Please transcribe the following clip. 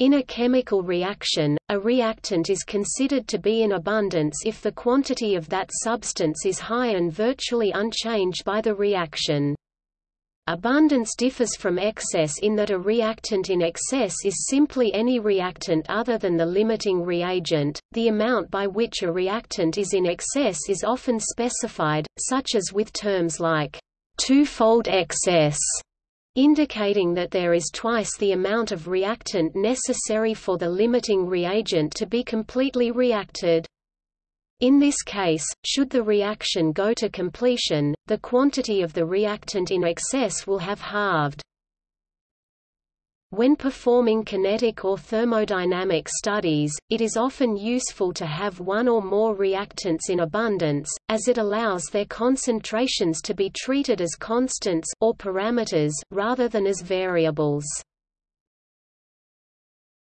In a chemical reaction, a reactant is considered to be in abundance if the quantity of that substance is high and virtually unchanged by the reaction. Abundance differs from excess in that a reactant in excess is simply any reactant other than the limiting reagent. The amount by which a reactant is in excess is often specified, such as with terms like twofold excess indicating that there is twice the amount of reactant necessary for the limiting reagent to be completely reacted. In this case, should the reaction go to completion, the quantity of the reactant in excess will have halved. When performing kinetic or thermodynamic studies, it is often useful to have one or more reactants in abundance, as it allows their concentrations to be treated as constants or parameters, rather than as variables.